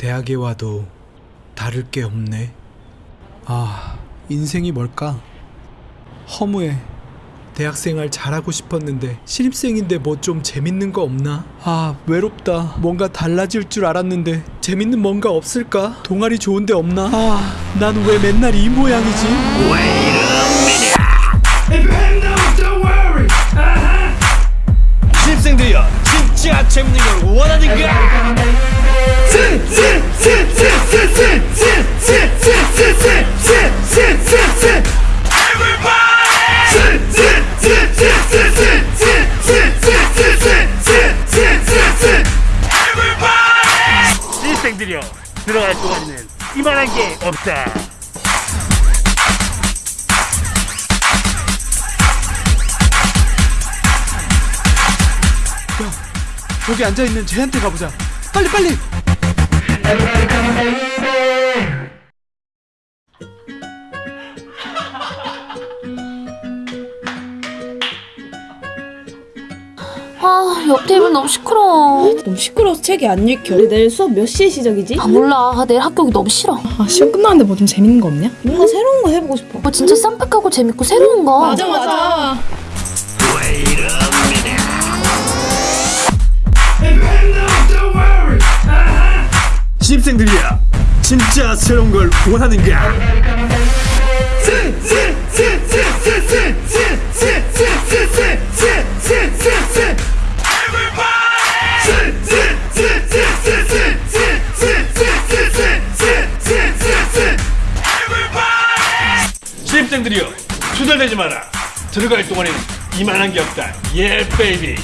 대학에 와도 다를 게 없네. 아, 인생이 뭘까? 허무해. 대학생활 잘하고 싶었는데 신입생인데 뭐 좀 재밌는 거 없나? 아 외롭다 뭔가 달라질 줄 알았는데 재밌는 뭔가 없을까? 동아리 좋은데 없나? 아 난 왜 맨날 이 모양이지? 신입생들이여 진짜 재밌는 걸 원하는가? 신입생들이여 들어갈 동안에는 이만한 게 없다. 저기 앉아있는 쟤한테 가보자. 빨리 빨리 아, 옆 테이블 너무 시끄러워. 너무 시끄러워서 책이 안 읽혀. 우리 내일 수업 몇 시에 시작이지? 아, 몰라. 아, 내일 학교기 너무 싫어. 아, 시험 끝나는데 뭐 좀 재밌는 거 없냐? 뭔가 새로운 거 해보고 싶어. 뭐 진짜 쌈박하고 재밌고 새로운 거. 맞아, 맞아. 신입생들이여 진짜 새로운 걸 원하는가? 신입 생들이여 투덜대지 마라. 들어갈 동안에는 이만한 게 없다. 예 베이비